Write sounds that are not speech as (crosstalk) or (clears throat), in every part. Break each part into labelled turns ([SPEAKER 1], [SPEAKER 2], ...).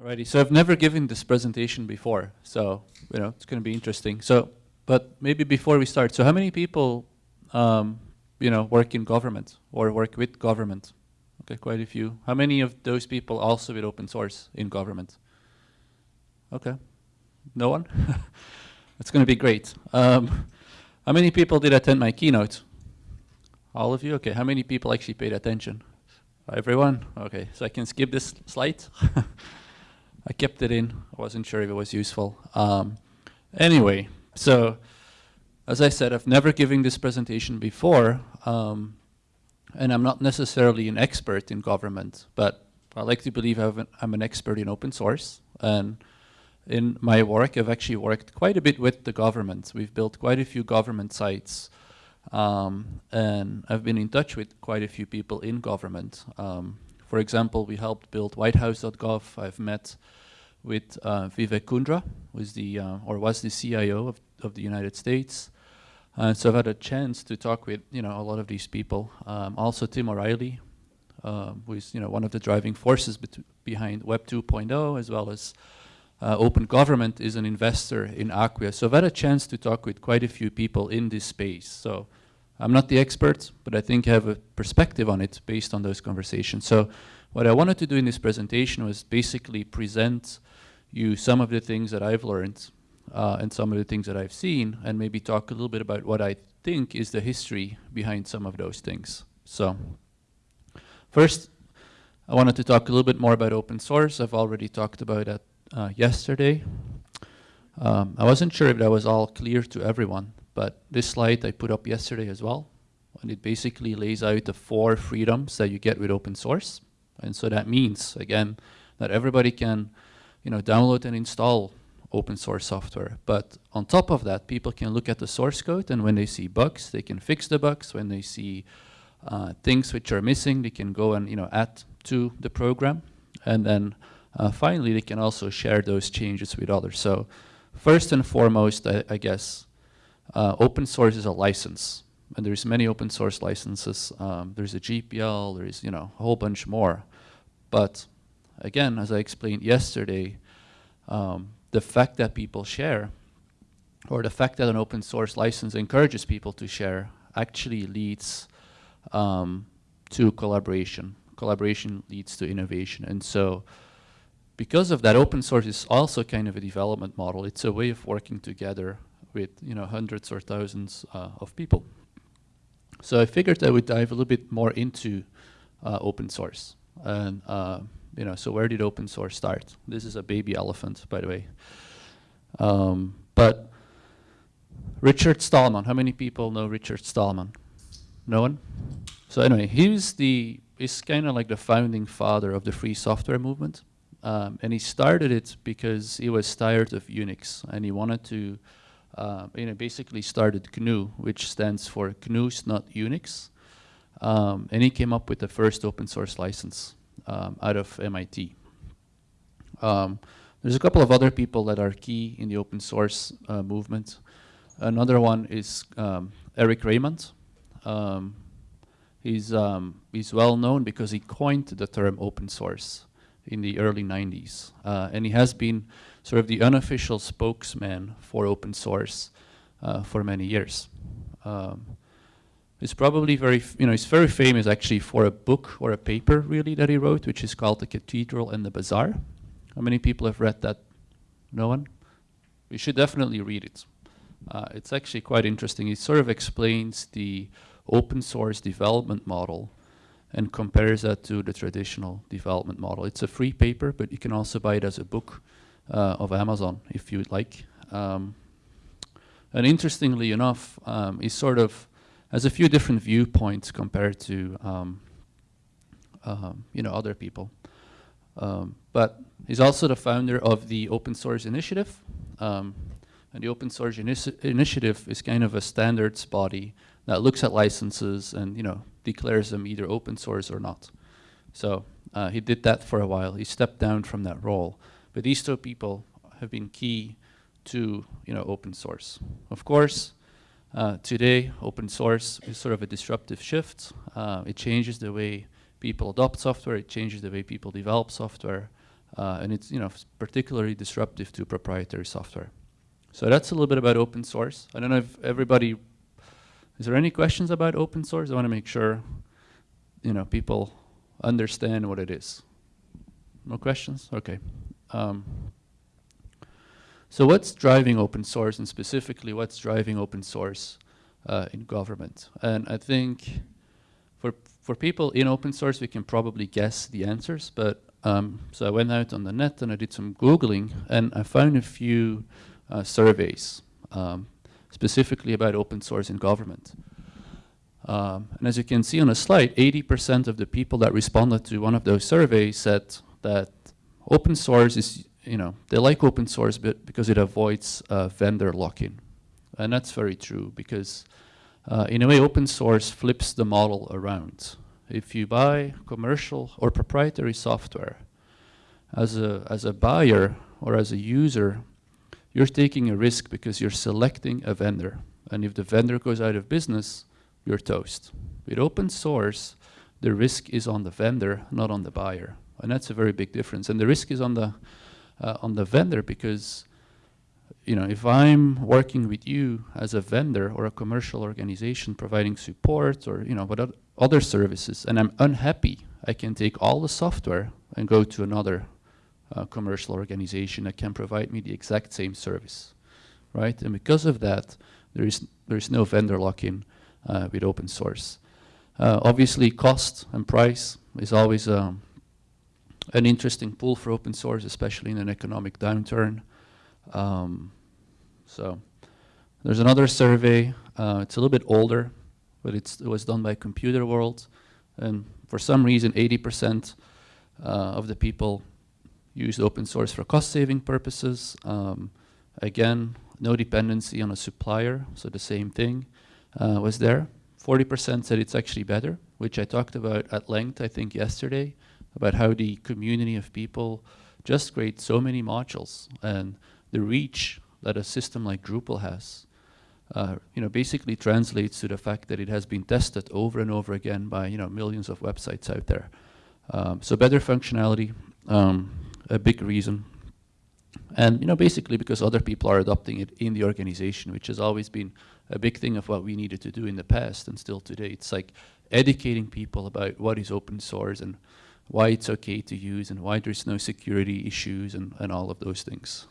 [SPEAKER 1] Alrighty, so I've never given this presentation before, so you know it's going to be interesting. So, but maybe before we start, so how many people, um, you know, work in government or work with government? Okay, quite a few. How many of those people also with open source in government? Okay, no one. It's going to be great. Um, how many people did attend my keynote? All of you. Okay, how many people actually paid attention? Everyone. Okay, so I can skip this slide. (laughs) I kept it in. I wasn't sure if it was useful. Um, anyway, so as I said, I've never given this presentation before, um, and I'm not necessarily an expert in government, but I like to believe i am an expert in open source. And in my work, I've actually worked quite a bit with the government. We've built quite a few government sites, um, and I've been in touch with quite a few people in government. Um, for example, we helped build whitehouse.gov. I've met with uh, Vivek Kundra, who's the, uh, or was the CIO of, of the United States. Uh, so I've had a chance to talk with, you know, a lot of these people. Um, also Tim O'Reilly, um, who is, you know, one of the driving forces behind Web 2.0, as well as uh, Open Government is an investor in Acquia. So I've had a chance to talk with quite a few people in this space. So I'm not the expert, but I think I have a perspective on it based on those conversations. So what I wanted to do in this presentation was basically present you some of the things that I've learned uh, and some of the things that I've seen and maybe talk a little bit about what I think is the history behind some of those things. So first, I wanted to talk a little bit more about open source. I've already talked about that uh, yesterday. Um, I wasn't sure if that was all clear to everyone, but this slide I put up yesterday as well. And it basically lays out the four freedoms that you get with open source. And so that means, again, that everybody can you know, download and install open source software. But on top of that, people can look at the source code and when they see bugs, they can fix the bugs. When they see uh, things which are missing, they can go and you know add to the program. And then uh, finally, they can also share those changes with others. So first and foremost, I, I guess, uh, open source is a license. And there's many open source licenses. Um, there's a GPL, there's you know a whole bunch more. But again, as I explained yesterday, um, the fact that people share, or the fact that an open source license encourages people to share, actually leads um, to collaboration. Collaboration leads to innovation. And so because of that, open source is also kind of a development model. It's a way of working together with you know hundreds or thousands uh, of people. So I figured I would dive a little bit more into uh, open source. And uh, you know, so where did open source start? This is a baby elephant, by the way. Um, but Richard Stallman, how many people know Richard Stallman? No one? So anyway, he's the, he's kind of like the founding father of the free software movement. Um, and he started it because he was tired of Unix and he wanted to, uh, you know, basically started GNU, which stands for GNU's not Unix. Um, and he came up with the first open source license um, out of MIT. Um, there's a couple of other people that are key in the open source uh, movement. Another one is um, Eric Raymond. Um, he's, um, he's well known because he coined the term open source in the early 90s. Uh, and he has been sort of the unofficial spokesman for open source uh, for many years. Um, He's probably very, you know, he's very famous actually for a book or a paper really that he wrote, which is called The Cathedral and the Bazaar. How many people have read that? No one? You should definitely read it. Uh, it's actually quite interesting. It sort of explains the open source development model and compares that to the traditional development model. It's a free paper, but you can also buy it as a book uh, of Amazon if you'd like. Um, and interestingly enough, um, he sort of has a few different viewpoints compared to um, um, you know other people. Um, but he's also the founder of the Open Source Initiative. Um, and the Open Source Initi Initiative is kind of a standards body that looks at licenses and you know declares them either open source or not. So uh, he did that for a while. He stepped down from that role. But these two people have been key to you know open source. Of course, uh, today, open source is sort of a disruptive shift. Uh, it changes the way people adopt software, it changes the way people develop software, Uh, and it's you know particularly disruptive to proprietary software. So that's a little bit about open source. I don't know if everybody, is there any questions about open source? I want to make sure you know people understand what it is. No questions? Okay. Um, so what's driving open source and specifically what's driving open source uh, in government? And I think for, for people in open source, we can probably guess the answers, but um, so I went out on the net and I did some Googling and I found a few uh, surveys um, specifically about open source in government. Um, and as you can see on the slide, 80% of the people that responded to one of those surveys said that open source is you know, they like open source but because it avoids uh, vendor lock-in. And that's very true because uh, in a way open source flips the model around. If you buy commercial or proprietary software as a, as a buyer or as a user, you're taking a risk because you're selecting a vendor. And if the vendor goes out of business, you're toast. With open source, the risk is on the vendor, not on the buyer. And that's a very big difference. And the risk is on the uh, on the vendor because you know, if I'm working with you as a vendor or a commercial organization providing support or, you know, what other services and I'm unhappy, I can take all the software and go to another uh, commercial organization that can provide me the exact same service, right? And because of that, there is, there is no vendor lock-in uh, with open source. Uh, obviously, cost and price is always um, an interesting pool for open source, especially in an economic downturn. Um, so there's another survey. Uh, it's a little bit older, but it was done by Computer World. And for some reason, 80% uh, of the people used open source for cost-saving purposes. Um, again, no dependency on a supplier, so the same thing uh, was there. 40% said it's actually better, which I talked about at length, I think, yesterday about how the community of people just create so many modules and the reach that a system like Drupal has, uh, you know, basically translates to the fact that it has been tested over and over again by, you know, millions of websites out there. Um, so better functionality, um, a big reason. And, you know, basically because other people are adopting it in the organization, which has always been a big thing of what we needed to do in the past and still today. It's like educating people about what is open source and why it's okay to use and why there's no security issues and, and all of those things.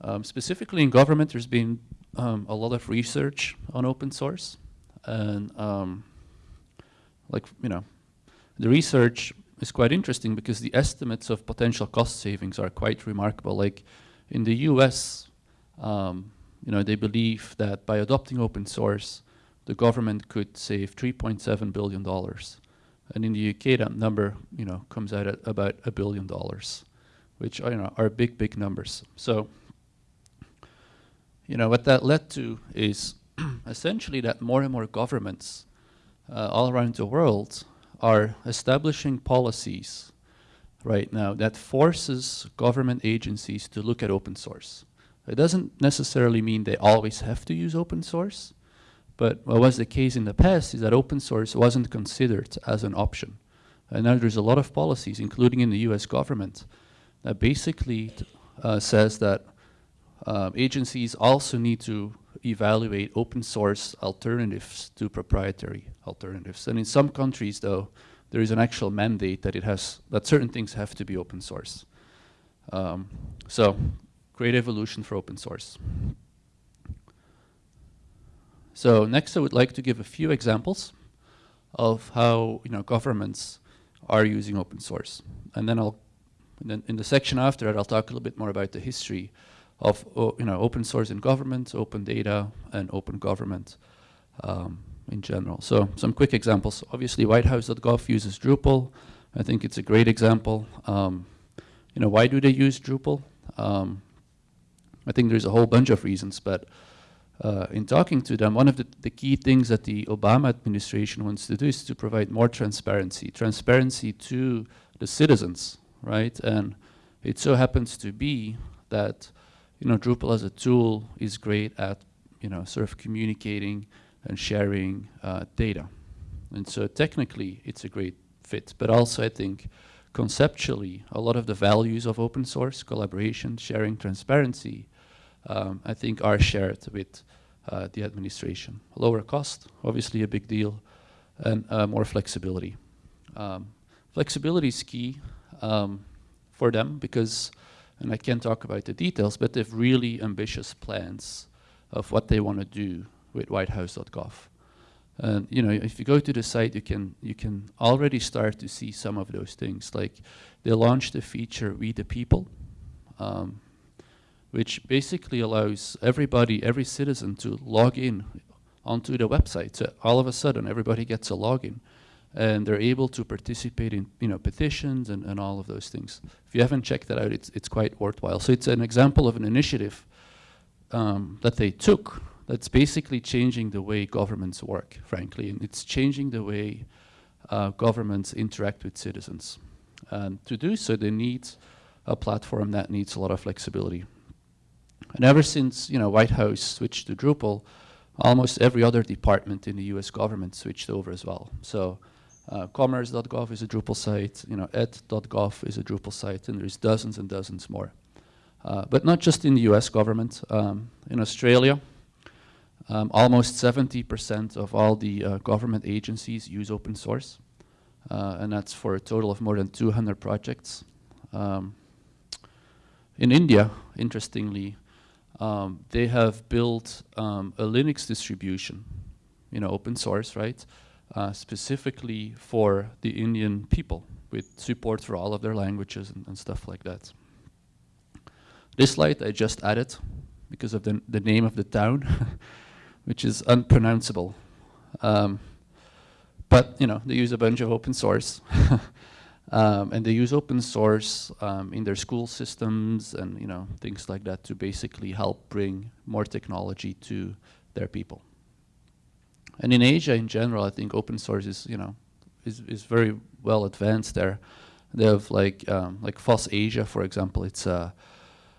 [SPEAKER 1] Um, specifically in government, there's been um, a lot of research on open source. And um, like, you know, the research is quite interesting because the estimates of potential cost savings are quite remarkable. Like in the US, um, you know, they believe that by adopting open source, the government could save $3.7 billion. And in the UK, that number, you know, comes out at about a billion dollars, which you know are big, big numbers. So, you know, what that led to is (clears throat) essentially that more and more governments uh, all around the world are establishing policies right now that forces government agencies to look at open source. It doesn't necessarily mean they always have to use open source, but what was the case in the past is that open source wasn't considered as an option. And now there's a lot of policies, including in the US government, that basically uh, says that uh, agencies also need to evaluate open source alternatives to proprietary alternatives. And in some countries, though, there is an actual mandate that it has that certain things have to be open source. Um, so, great evolution for open source. So next I would like to give a few examples of how you know governments are using open source. And then I'll then in the section after that I'll talk a little bit more about the history of you know open source in government, open data, and open government um, in general. So some quick examples. Obviously whitehouse.gov uses Drupal. I think it's a great example. Um, you know, why do they use Drupal? Um, I think there's a whole bunch of reasons, but uh, in talking to them, one of the, the, key things that the Obama administration wants to do is to provide more transparency, transparency to the citizens, right? And it so happens to be that, you know, Drupal as a tool is great at, you know, sort of communicating and sharing uh, data. And so technically it's a great fit, but also I think conceptually, a lot of the values of open source, collaboration, sharing, transparency, um, I think are shared with uh, the administration. Lower cost, obviously a big deal, and uh, more flexibility. Um, flexibility is key um, for them because, and I can't talk about the details, but they have really ambitious plans of what they want to do with whitehouse.gov. And you know, if you go to the site, you can you can already start to see some of those things. Like they launched a feature, We the People, um, which basically allows everybody, every citizen, to log in onto the website. So all of a sudden, everybody gets a login, and they're able to participate in you know petitions and, and all of those things. If you haven't checked that out, it's it's quite worthwhile. So it's an example of an initiative um, that they took that's basically changing the way governments work, frankly, and it's changing the way uh, governments interact with citizens. And to do so, they need a platform that needs a lot of flexibility. And ever since, you know, White House switched to Drupal, almost every other department in the US government switched over as well. So uh, commerce.gov is a Drupal site, you know, ed.gov is a Drupal site, and there's dozens and dozens more. Uh, but not just in the US government. Um, in Australia, um, almost 70% of all the uh, government agencies use open source, uh, and that's for a total of more than 200 projects. Um, in India, interestingly, um, they have built um, a Linux distribution, you know, open source, right, uh, specifically for the Indian people with support for all of their languages and, and stuff like that. This slide I just added because of the, the name of the town. (laughs) which is unpronounceable. Um, but you know, they use a bunch of open source. (laughs) um, and they use open source um, in their school systems and you know things like that to basically help bring more technology to their people. And in Asia in general, I think open source is you know is is very well advanced there. They have like um, like FOSS Asia, for example. It's a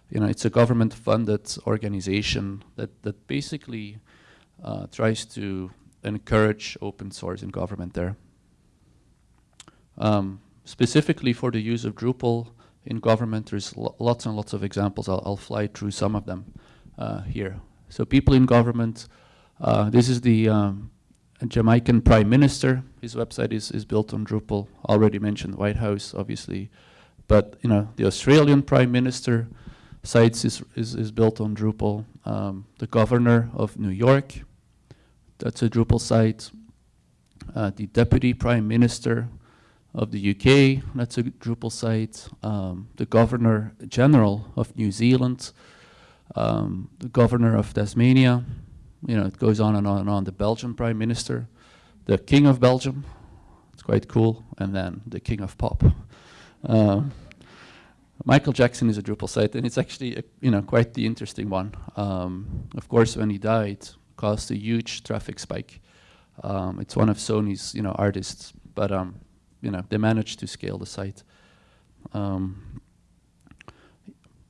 [SPEAKER 1] you know it's a government-funded organization that that basically uh, tries to encourage open source in government there. Um, specifically for the use of Drupal in government, there's lo lots and lots of examples. I'll, I'll fly through some of them uh, here. So people in government, uh, this is the um, Jamaican Prime Minister. His website is, is built on Drupal. Already mentioned White House, obviously. But you know, the Australian Prime Minister sites is, is, is built on Drupal. Um, the governor of New York, that's a Drupal site. Uh, the Deputy Prime Minister of the UK, that's a Drupal site. Um, the Governor General of New Zealand, um, the Governor of Tasmania, you know, it goes on and on and on. The Belgian Prime Minister, the King of Belgium, it's quite cool, and then the King of Pop. Uh, Michael Jackson is a Drupal site, and it's actually, a, you know, quite the interesting one. Um, of course, when he died, caused a huge traffic spike. Um, it's one of Sony's you know artists, but um, you know they managed to scale the site. Um,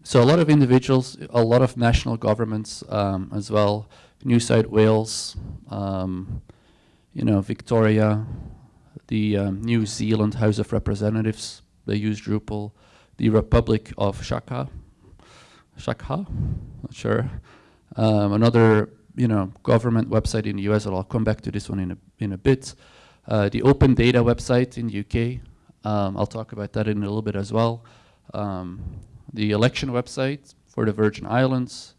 [SPEAKER 1] so a lot of individuals, a lot of national governments um, as well. New South Wales, um, you know Victoria, the um, New Zealand House of Representatives. They use Drupal. The Republic of Shaka, Shaka, not sure. another you know, government website in the US, I'll come back to this one in a, in a bit. Uh, the Open Data website in the UK, um, I'll talk about that in a little bit as well. Um, the election website for the Virgin Islands,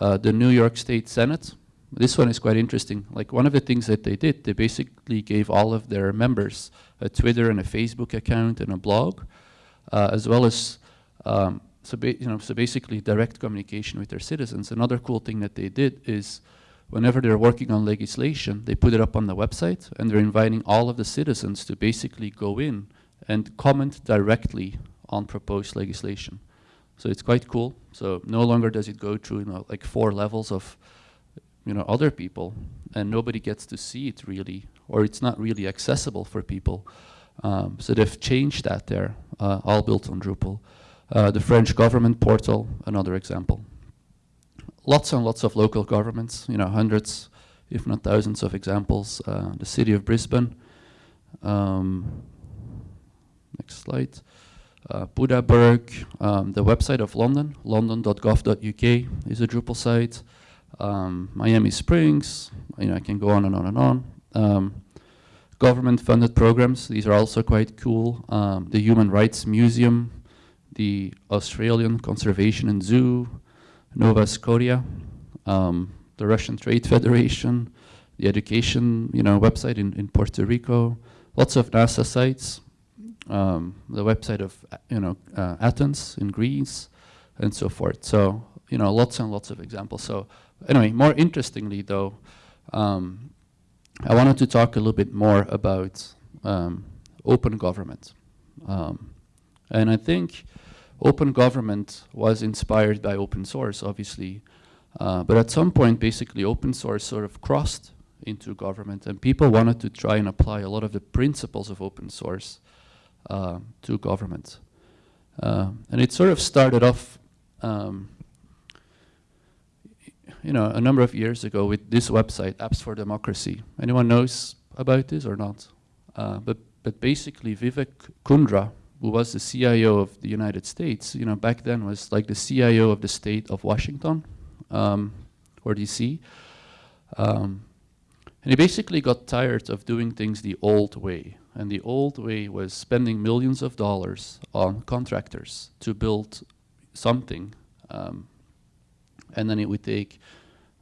[SPEAKER 1] uh, the New York State Senate. This one is quite interesting. Like one of the things that they did, they basically gave all of their members a Twitter and a Facebook account and a blog, uh, as well as um, so, you know, so basically direct communication with their citizens. Another cool thing that they did is whenever they're working on legislation, they put it up on the website and they're inviting all of the citizens to basically go in and comment directly on proposed legislation. So it's quite cool. So no longer does it go through you know, like four levels of you know, other people and nobody gets to see it really or it's not really accessible for people. Um, so they've changed that there, uh, all built on Drupal. Uh, the French government portal, another example. Lots and lots of local governments, you know, hundreds, if not thousands of examples. Uh, the city of Brisbane. Um, next slide. uh, Bundaberg, um, the website of London, london.gov.uk is a Drupal site. Um, Miami Springs, you know, I can go on and on and on. Um, government-funded programs, these are also quite cool. Um, the Human Rights Museum, the Australian Conservation and Zoo, Nova Scotia, um, the Russian Trade Federation, the education you know, website in, in Puerto Rico, lots of NASA sites, um, the website of you know, uh, Athens in Greece, and so forth. So you know, lots and lots of examples. So anyway, more interestingly though, um, I wanted to talk a little bit more about um, open government. Um, and I think open government was inspired by open source, obviously. Uh, but at some point, basically, open source sort of crossed into government, and people wanted to try and apply a lot of the principles of open source uh, to government. Uh, and it sort of started off, um, you know, a number of years ago with this website, Apps for Democracy. Anyone knows about this or not? Uh, but, but basically, Vivek Kundra, who was the CIO of the United States, you know, back then was like the CIO of the state of Washington um, or DC. Um, and he basically got tired of doing things the old way. And the old way was spending millions of dollars on contractors to build something. Um, and then it would take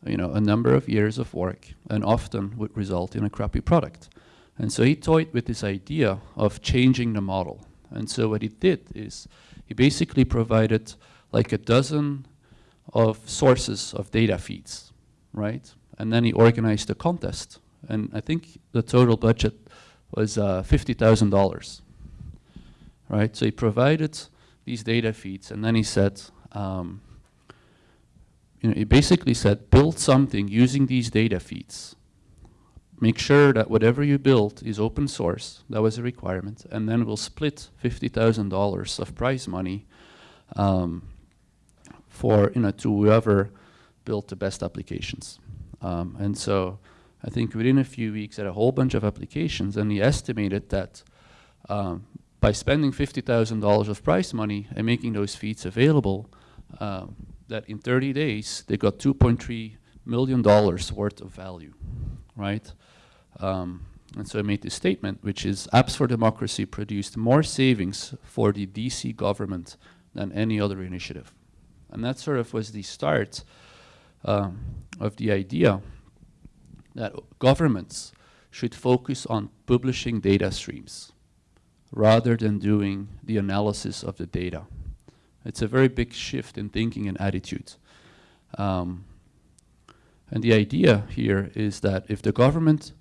[SPEAKER 1] you know, a number of years of work and often would result in a crappy product. And so he toyed with this idea of changing the model. And so what he did is he basically provided like a dozen of sources of data feeds, right? And then he organized a contest. And I think the total budget was uh, $50,000, right? So he provided these data feeds and then he said, um, you know, he basically said, build something using these data feeds. Make sure that whatever you build is open source. That was a requirement. And then we'll split $50,000 of prize money um, for, you know, to whoever built the best applications. Um, and so I think within a few weeks at a whole bunch of applications and he estimated that um, by spending $50,000 of prize money and making those feeds available, um, that in 30 days they got 2.3 million dollars worth of value, right? Um, and so I made this statement, which is Apps for Democracy produced more savings for the DC government than any other initiative. And that sort of was the start um, of the idea that governments should focus on publishing data streams rather than doing the analysis of the data. It's a very big shift in thinking and attitude. Um, and the idea here is that if the government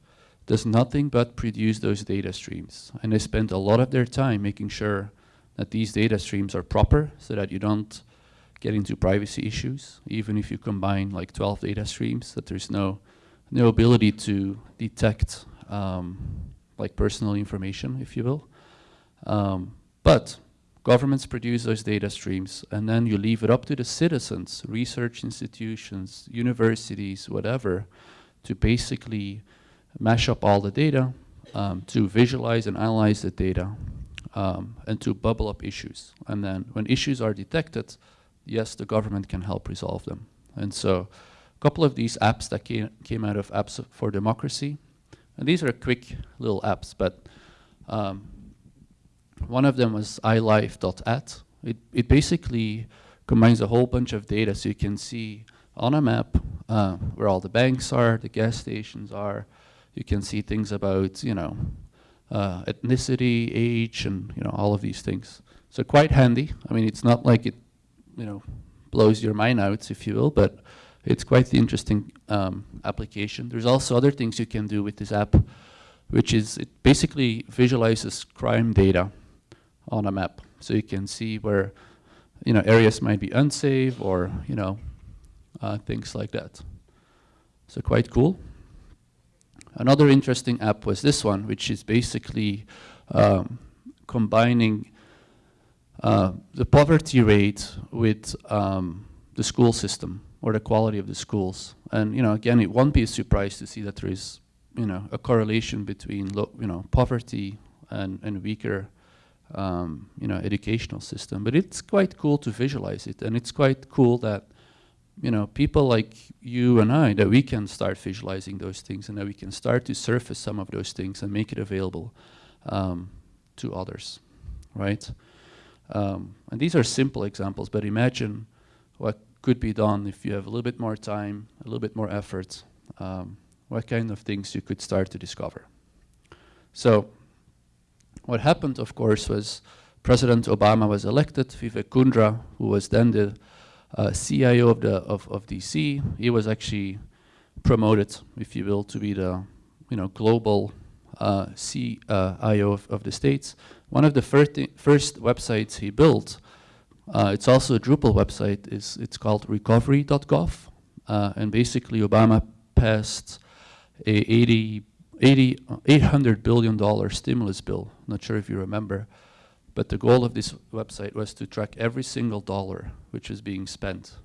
[SPEAKER 1] does nothing but produce those data streams, and they spend a lot of their time making sure that these data streams are proper so that you don't get into privacy issues, even if you combine like 12 data streams, that there's no, no ability to detect um, like personal information, if you will. Um, but governments produce those data streams and then you leave it up to the citizens, research institutions, universities, whatever, to basically mash up all the data, um, to visualize and analyze the data, um, and to bubble up issues. And then when issues are detected, yes, the government can help resolve them. And so a couple of these apps that came, came out of Apps for Democracy, and these are quick little apps, but um, one of them was iLive.at. It, it basically combines a whole bunch of data so you can see on a map uh, where all the banks are, the gas stations are. You can see things about, you know, uh, ethnicity, age, and you know all of these things. So quite handy. I mean, it's not like it you know, blows your mind out, if you will, but it's quite the interesting um, application. There's also other things you can do with this app, which is it basically visualizes crime data on a map. So you can see where, you know, areas might be unsafe or, you know, uh, things like that. So quite cool. Another interesting app was this one, which is basically um, combining uh, the poverty rate with um, the school system or the quality of the schools. And you know, again, it won't be a surprise to see that there is, you know, a correlation between, you know, poverty and, and weaker um, you know, educational system. But it's quite cool to visualize it, and it's quite cool that, you know, people like you and I, that we can start visualizing those things and that we can start to surface some of those things and make it available um, to others, right? Um, and these are simple examples, but imagine what could be done if you have a little bit more time, a little bit more effort, um, what kind of things you could start to discover. So what happened, of course, was President Obama was elected. Vivek Kundra, who was then the uh, CIO of, the, of, of DC, he was actually promoted, if you will, to be the you know, global uh, CIO of, of the States. One of the first, first websites he built, uh, it's also a Drupal website, is it's called recovery.gov. Uh, and basically Obama passed a 80, 80, $800 billion stimulus bill. Not sure if you remember. But the goal of this website was to track every single dollar which is being spent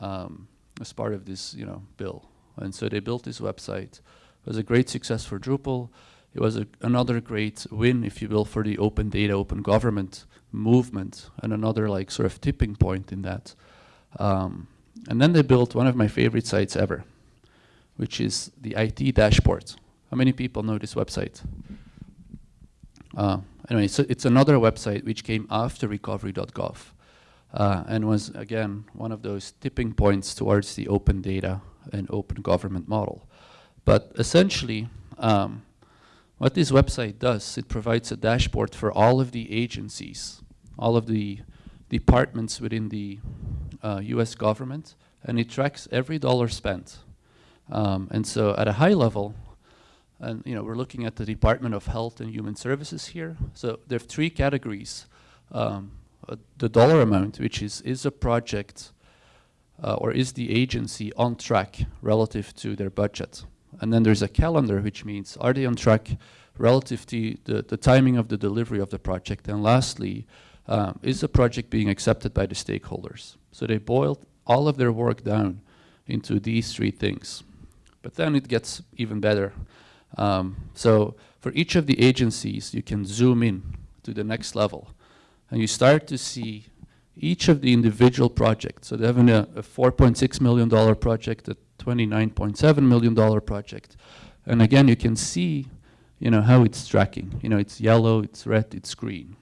[SPEAKER 1] um, as part of this you know, bill. And so they built this website. It was a great success for Drupal. It was a, another great win, if you will, for the open data, open government movement, and another like sort of tipping point in that. Um, and then they built one of my favorite sites ever, which is the IT dashboard. How many people know this website? Uh, anyway, so it's another website which came after recovery.gov uh, and was, again, one of those tipping points towards the open data and open government model. But essentially, um, what this website does, it provides a dashboard for all of the agencies, all of the departments within the uh, US government, and it tracks every dollar spent. Um, and so at a high level, and you know, we're looking at the Department of Health and Human Services here. So there are three categories. Um, uh, the dollar amount, which is, is a project uh, or is the agency on track relative to their budget? And then there's a calendar, which means are they on track relative to the, the timing of the delivery of the project? And lastly, um, is the project being accepted by the stakeholders? So they boiled all of their work down into these three things. But then it gets even better. Um, so for each of the agencies, you can zoom in to the next level. And you start to see each of the individual projects. So they have a, a $4.6 million project, a $29.7 million project. And again, you can see you know, how it's tracking. You know, it's yellow, it's red, it's green,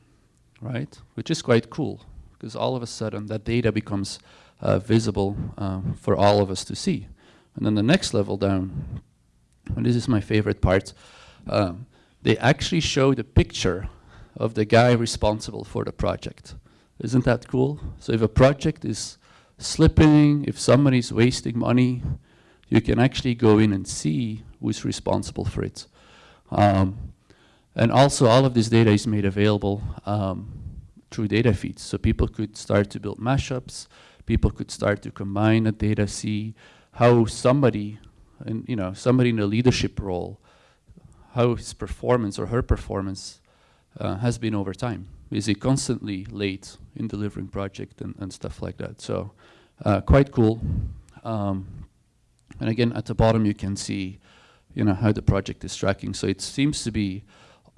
[SPEAKER 1] right? Which is quite cool, because all of a sudden that data becomes uh, visible um, for all of us to see. And then the next level down, and this is my favorite part, um, they actually show the picture of the guy responsible for the project. Isn't that cool? So if a project is slipping, if somebody's wasting money, you can actually go in and see who's responsible for it. Um, and also all of this data is made available um, through data feeds. So people could start to build mashups, people could start to combine the data, see how somebody, and you know, somebody in a leadership role, how his performance or her performance uh, has been over time. Is he constantly late in delivering project and, and stuff like that? So uh, quite cool. Um, and again, at the bottom you can see, you know, how the project is tracking. So it seems to be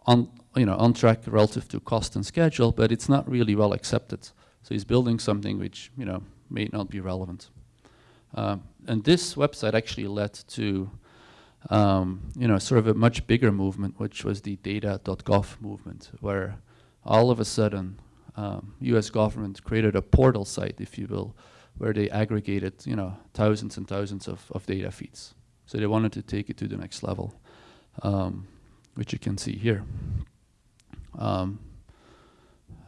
[SPEAKER 1] on, you know, on track relative to cost and schedule, but it's not really well accepted. So he's building something which, you know, may not be relevant. Um, and this website actually led to, um, you know, sort of a much bigger movement, which was the data.gov movement, where all of a sudden, um, U.S. government created a portal site, if you will, where they aggregated, you know, thousands and thousands of, of data feeds. So they wanted to take it to the next level, um, which you can see here. Um,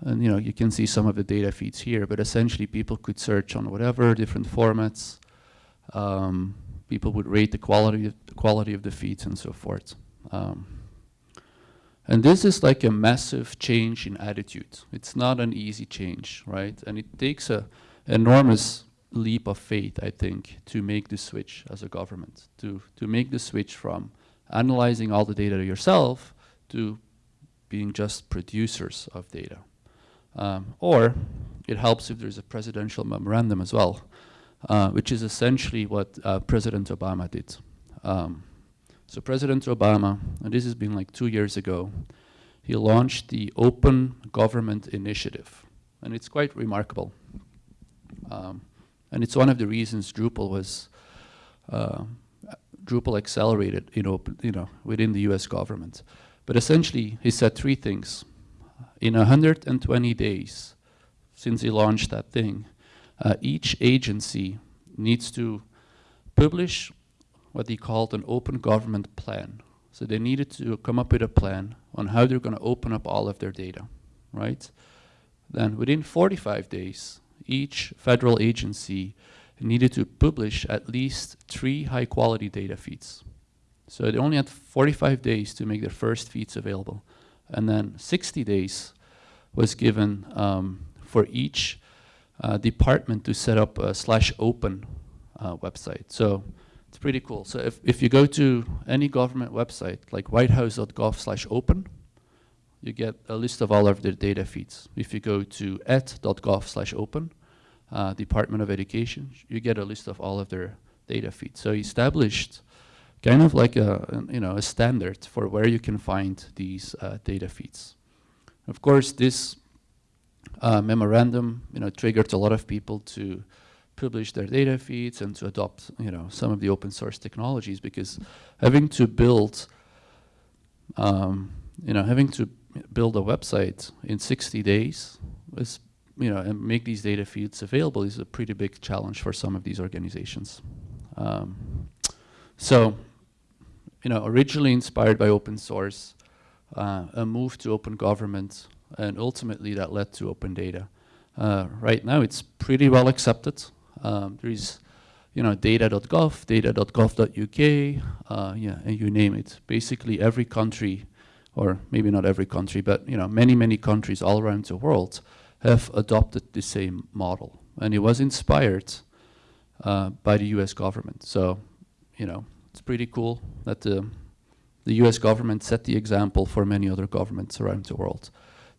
[SPEAKER 1] and you know, you can see some of the data feeds here, but essentially people could search on whatever different formats. Um, people would rate the quality, of, the quality of the feeds and so forth. Um, and this is like a massive change in attitude. It's not an easy change, right? And it takes a enormous leap of faith, I think, to make the switch as a government, to, to make the switch from analyzing all the data yourself to being just producers of data. Um, or it helps if there's a presidential memorandum as well, uh, which is essentially what uh, President Obama did. Um, so President Obama, and this has been like two years ago, he launched the Open Government Initiative. And it's quite remarkable. Um, and it's one of the reasons Drupal was, uh, Drupal accelerated in open, you know, within the US government. But essentially, he said three things. In 120 days since he launched that thing, uh, each agency needs to publish what he called an open government plan. So they needed to come up with a plan on how they're going to open up all of their data, right? Then within 45 days, each federal agency needed to publish at least three high quality data feeds. So they only had 45 days to make their first feeds available. And then 60 days was given um, for each department to set up a slash open uh, website. So it's pretty cool. So if, if you go to any government website, like whitehouse.gov slash open, you get a list of all of their data feeds. If you go to ed.gov slash open, uh, Department of Education, you get a list of all of their data feeds. So established kind of like a, you know, a standard for where you can find these uh, data feeds. Of course, this uh, memorandum, you know, triggered a lot of people to publish their data feeds and to adopt, you know, some of the open source technologies because having to build, um, you know, having to build a website in 60 days was, you know, and make these data feeds available is a pretty big challenge for some of these organizations. Um, so, you know, originally inspired by open source, uh, a move to open government, and ultimately that led to open data. Uh, right now it's pretty well accepted. Um, there is you know, data.gov, data.gov.uk, uh, yeah, and you name it. Basically every country, or maybe not every country, but you know, many, many countries all around the world have adopted the same model. And it was inspired uh, by the US government. So, you know, it's pretty cool that the, the US government set the example for many other governments around the world.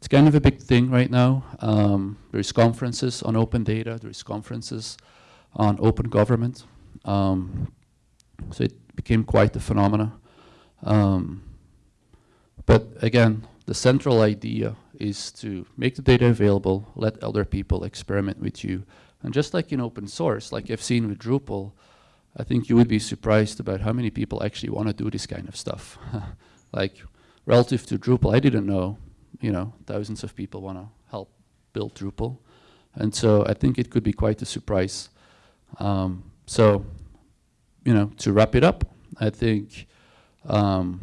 [SPEAKER 1] It's kind of a big thing right now. Um, there's conferences on open data, there's conferences on open government. Um, so it became quite a phenomena. Um, but again, the central idea is to make the data available, let other people experiment with you. And just like in open source, like I've seen with Drupal, I think you would be surprised about how many people actually want to do this kind of stuff. (laughs) like relative to Drupal, I didn't know you know, thousands of people want to help build Drupal. And so I think it could be quite a surprise. Um, so, you know, to wrap it up, I think um,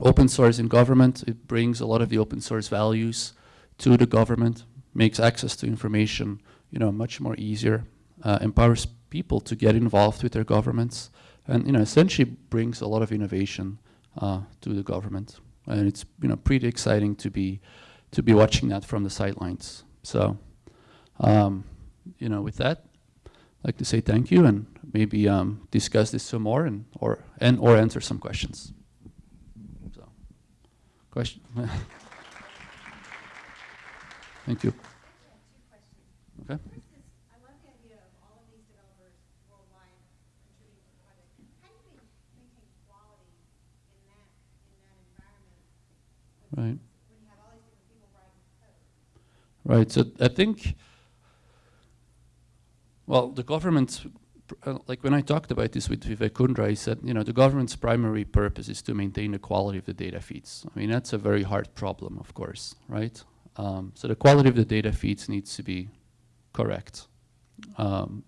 [SPEAKER 1] open source in government, it brings a lot of the open source values to the government, makes access to information, you know, much more easier, uh, empowers people to get involved with their governments, and, you know, essentially brings a lot of innovation uh, to the government and it's you know pretty exciting to be to be watching that from the sidelines. So, um, you know, with that, I'd like to say thank you and maybe um, discuss this some more and or and or answer some questions. So, question. (laughs) thank you. Okay. Right. Right. So I think, well, the government, uh, like when I talked about this with Vivek Kundra, he said, you know, the government's primary purpose is to maintain the quality of the data feeds. I mean, that's a very hard problem, of course, right? Um, so the quality of the data feeds needs to be correct. Um,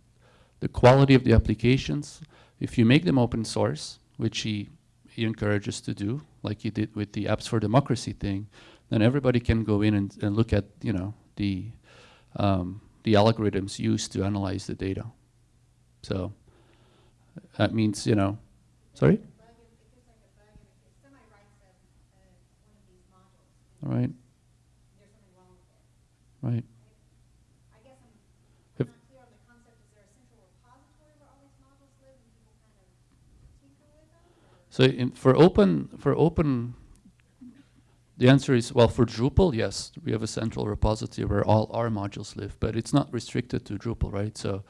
[SPEAKER 1] the quality of the applications, if you make them open source, which he he encourages to do, like you did with the Apps for Democracy thing, then everybody can go in and, and look at, you know, the, um, the algorithms used to analyze the data. So that means, you know, sorry? Right. Right. So in, for open, for open, the answer is, well, for Drupal, yes, we have a central repository where all our modules live, but it's not restricted to Drupal, right? So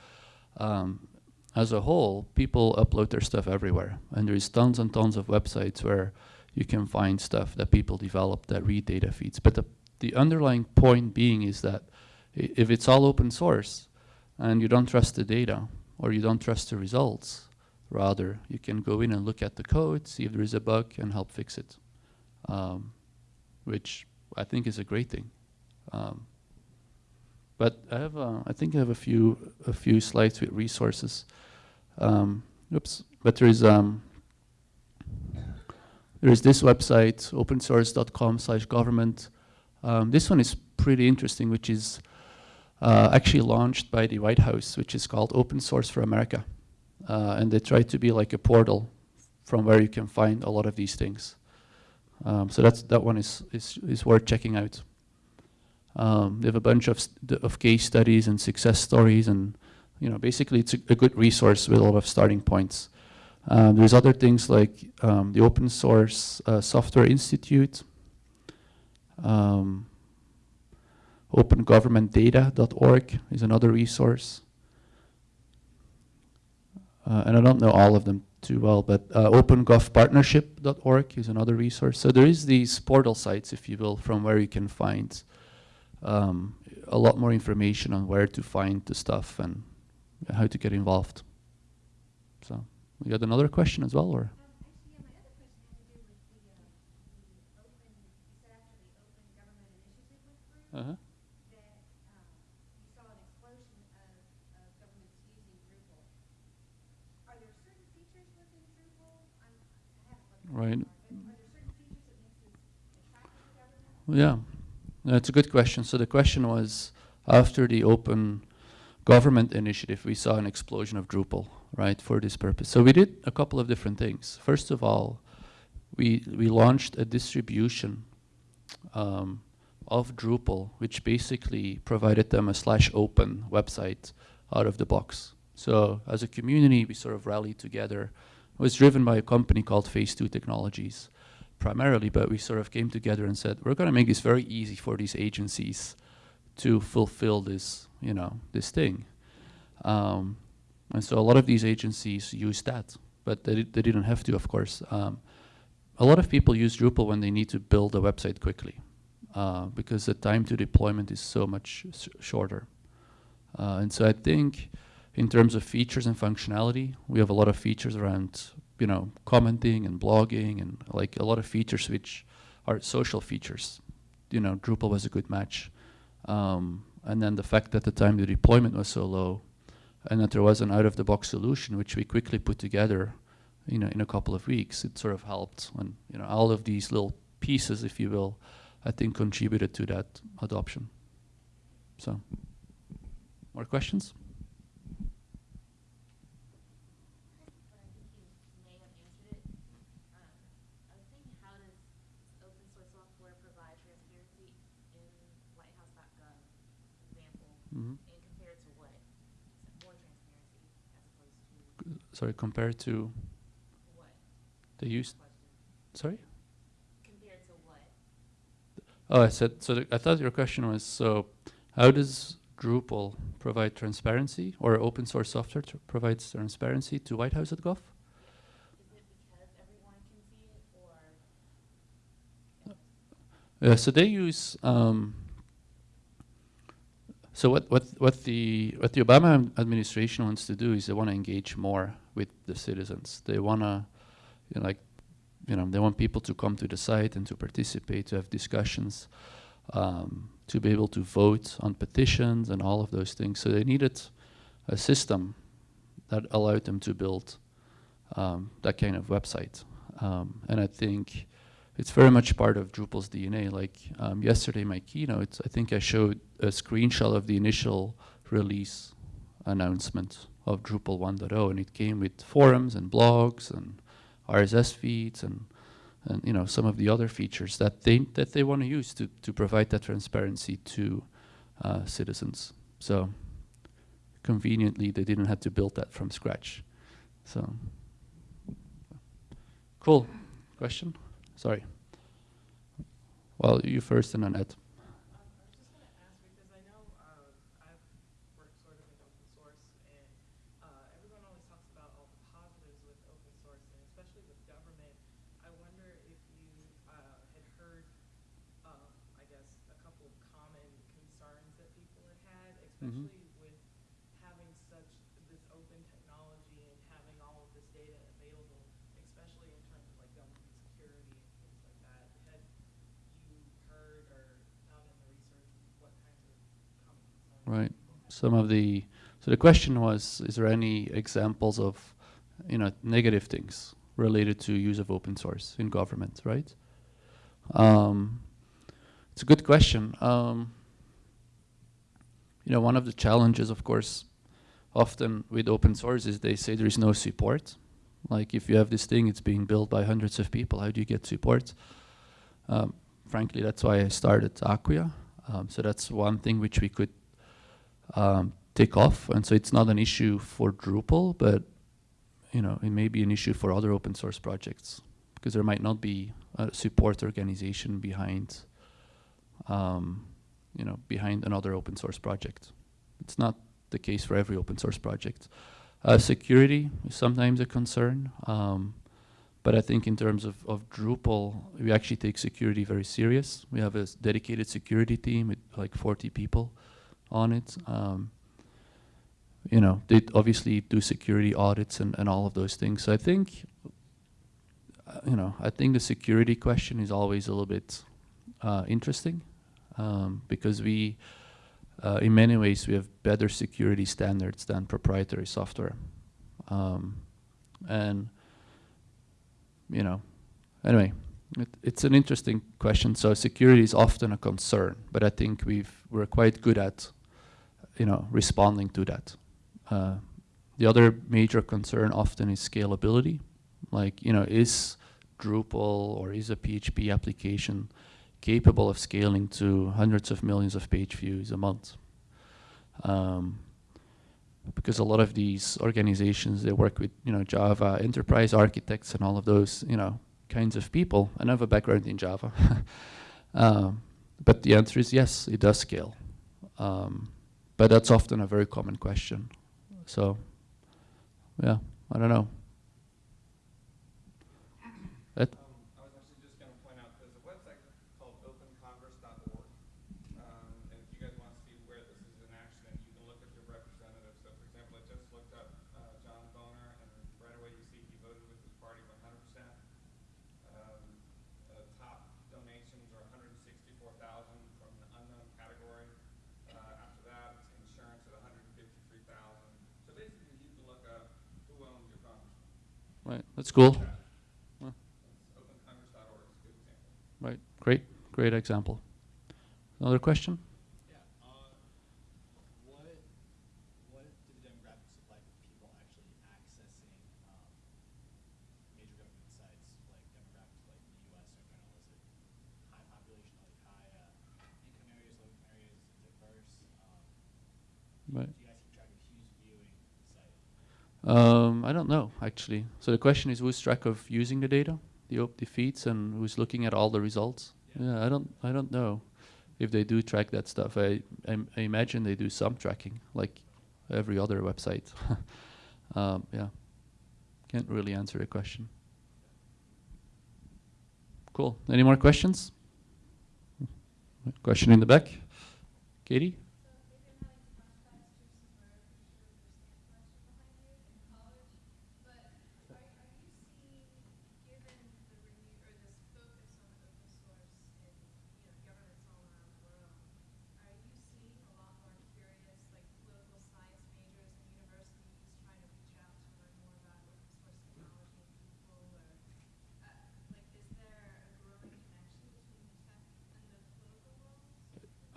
[SPEAKER 1] um, as a whole, people upload their stuff everywhere. And there's tons and tons of websites where you can find stuff that people develop that read data feeds. But the, the underlying point being is that if it's all open source and you don't trust the data or you don't trust the results, rather you can go in and look at the code, see if there is a bug and help fix it, um, which I think is a great thing. Um, but I have, uh, I think I have a few, a few slides with resources. Um, oops, but there is, um, there is this website, opensource.com slash government. Um, this one is pretty interesting, which is uh, actually launched by the White House, which is called Open Source for America. Uh, and they try to be like a portal from where you can find a lot of these things. Um, so that's, that one is, is, is worth checking out. Um, they have a bunch of, of case studies and success stories and you know, basically it's a, a good resource with a lot of starting points. Uh, there's other things like um, the Open Source uh, Software Institute, um, opengovernmentdata.org is another resource. Uh, and I don't know all of them too well, but uh, opengovpartnership.org is another resource. So there is these portal sites, if you will, from where you can find um, a lot more information on where to find the stuff and how to get involved. So, we got another question as well, or? Uh-huh. Right. Yeah, that's a good question. So the question was, after the open government initiative, we saw an explosion of Drupal, right, for this purpose. So we did a couple of different things. First of all, we, we launched a distribution um, of Drupal, which basically provided them a slash open website out of the box. So as a community, we sort of rallied together. It was driven by a company called Phase 2 Technologies primarily, but we sort of came together and said, we're going to make this very easy for these agencies to fulfill this, you know, this thing. Um, and so a lot of these agencies use that, but they, they didn't have to, of course. Um, a lot of people use Drupal when they need to build a website quickly, uh, because the time to deployment is so much shorter. Uh, and so I think in terms of features and functionality, we have a lot of features around, you know, commenting and blogging and like a lot of features which are social features. You know, Drupal was a good match. Um, and then the fact that the time to deployment was so low and that there was an out-of-the-box solution which we quickly put together you know, in a couple of weeks, it sort of helped. And you know, all of these little pieces, if you will, I think contributed to that adoption. So, more questions? Mm-hmm.
[SPEAKER 2] compared to what? More transparency as opposed to
[SPEAKER 1] Sorry, compared to
[SPEAKER 2] what?
[SPEAKER 1] the use.
[SPEAKER 2] Question.
[SPEAKER 1] Sorry.
[SPEAKER 2] Compared to what?
[SPEAKER 1] Oh, I said. So I thought your question was so. How does Drupal provide transparency, or open source software tr- provides transparency to White House at Gov?
[SPEAKER 2] Is it because everyone can see it or?
[SPEAKER 1] Yeah, so they use. Um, so what, what, what the what the Obama administration wants to do is they want to engage more with the citizens. They want to, you know, like, you know, they want people to come to the site and to participate, to have discussions, um, to be able to vote on petitions and all of those things. So they needed a system that allowed them to build um, that kind of website. Um, and I think it's very much part of Drupal's DNA. Like um, yesterday, my keynote, I think I showed a screenshot of the initial release announcement of Drupal 1.0, and it came with forums and blogs and RSS feeds and and you know some of the other features that they that they want to use to to provide that transparency to uh, citizens. So conveniently, they didn't have to build that from scratch. So cool. Question. Sorry. Well, you first and then Ed.
[SPEAKER 3] Um, I was just going to ask because I know um, I've worked sort of in open source, and uh, everyone always talks about all the positives with open source, and especially with government. I wonder if you
[SPEAKER 1] some of the, so the question was, is there any examples of, you know, negative things related to use of open source in government, right? Um, it's a good question. Um, you know, one of the challenges, of course, often with open source is they say there is no support. Like if you have this thing, it's being built by hundreds of people, how do you get support? Um, frankly, that's why I started Acquia. Um, so that's one thing which we could um, take off. And so it's not an issue for Drupal, but you know, it may be an issue for other open source projects because there might not be a support organization behind, um, you know, behind another open source project. It's not the case for every open source project. Uh, security is sometimes a concern, um, but I think in terms of, of Drupal, we actually take security very serious. We have a dedicated security team with like 40 people on it. Um, you know, they obviously do security audits and, and all of those things. So I think, uh, you know, I think the security question is always a little bit uh, interesting um, because we, uh, in many ways, we have better security standards than proprietary software. Um, and, you know, anyway, it, it's an interesting question. So security is often a concern, but I think we've, we're quite good at, you know, responding to that. Uh, the other major concern often is scalability. Like, you know, is Drupal or is a PHP application capable of scaling to hundreds of millions of page views a month? Um, because a lot of these organizations, they work with, you know, Java enterprise architects and all of those, you know, kinds of people. And I have a background in Java. (laughs) um, but the answer is yes, it does scale. Um, but that's often a very common question. So, yeah, I don't know. That,
[SPEAKER 4] Um, I was actually just gonna point out, there's a website called opencongress.org. Um, and if you guys wanna see where this is in action, you can look at your representative. So for example, I just looked up, uh, John Boehner, and right away you see he voted with his party one hundred percent. Um, uh, top donations are hundred and sixty-four thousand from the unknown category. Uh, after that, it's insurance at hundred and fifty-three thousand. So basically, you can look up who owns your congressman.
[SPEAKER 1] Right, that's cool.
[SPEAKER 4] It's opencongress.org, it's a good example.
[SPEAKER 1] Right, great, great example. Another question?
[SPEAKER 5] Yeah, uh, what, what do the demographics look like of people actually accessing, um, major government sites, like demographics like the US in general? Is it high population, like high, uh, income areas, low income areas, is it diverse? Um,
[SPEAKER 1] Right.
[SPEAKER 5] do you guys keep track of who's viewing the site?
[SPEAKER 1] Um, I don't know, actually. So the question is who's track of using the data, the, op- the feeds, and who's looking at all the results?
[SPEAKER 5] Yeah.
[SPEAKER 1] Yeah, I don't, I don't know if they do track that stuff. I, I, I imagine they do some tracking, like every other website. (laughs) um, yeah, can't really answer the question. Cool. Any more questions? Question in the back, Katie.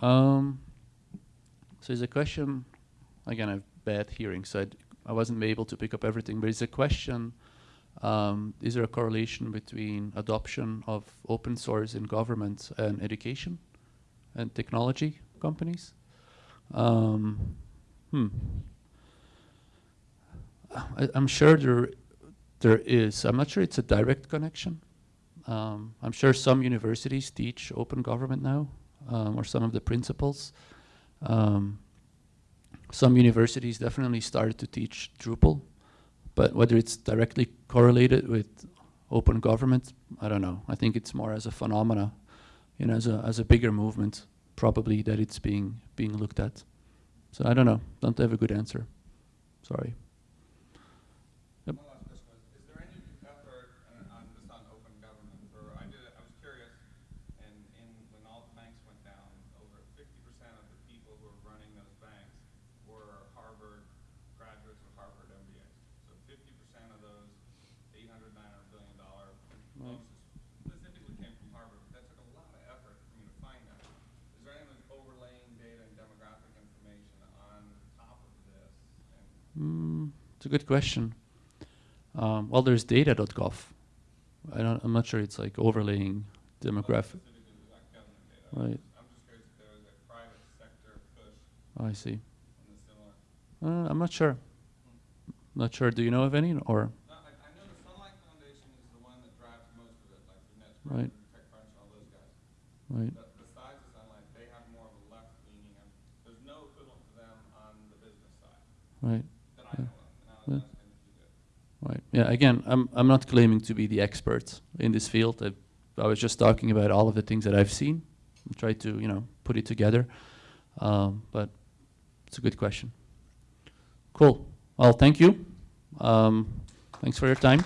[SPEAKER 1] Um, so is a question, again, I have bad hearing, so I'd, I wasn't able to pick up everything, but it's a question, um, is there a correlation between adoption of open source in government and education and technology companies? Um, hmm. I, I'm sure there, there is. I'm not sure it's a direct connection. Um, I'm sure some universities teach open government now, um, or some of the principles. Um, some universities definitely started to teach Drupal, but whether it's directly correlated with open government, I don't know. I think it's more as a phenomena, you know, as a as a bigger movement, probably that it's being being looked at. So I don't know. Don't have a good answer. Sorry. Yep.
[SPEAKER 4] One last question was, is there any effort uh, on, just on open government, or I did, I was curious, and in, when all the banks went down, over fifty percent of the people who were running those banks were
[SPEAKER 1] a good question. Um, well, there's data.gov. I don't, I'm not sure it's like overlaying demographic. Right. Oh, I see. Uh, I'm not sure. Not sure. Do you know of any or?
[SPEAKER 4] No, I, I know the Sunlight Foundation is the one that drives most of it, like the Nets,
[SPEAKER 1] Right. Right.
[SPEAKER 4] But besides the Sunlight, they have more of a left leaning, there's no equivalent to them on the business side
[SPEAKER 1] Right.
[SPEAKER 4] that I
[SPEAKER 1] Yeah.
[SPEAKER 4] know of. And I
[SPEAKER 1] Yeah.
[SPEAKER 4] was asking if you did.
[SPEAKER 1] Right. Yeah. Again, I'm I'm not claiming to be the expert in this field. I, I was just talking about all of the things that I've seen and try to you know put it together. Um, but it's a good question. Cool. Well, thank you. Um, thanks for your time.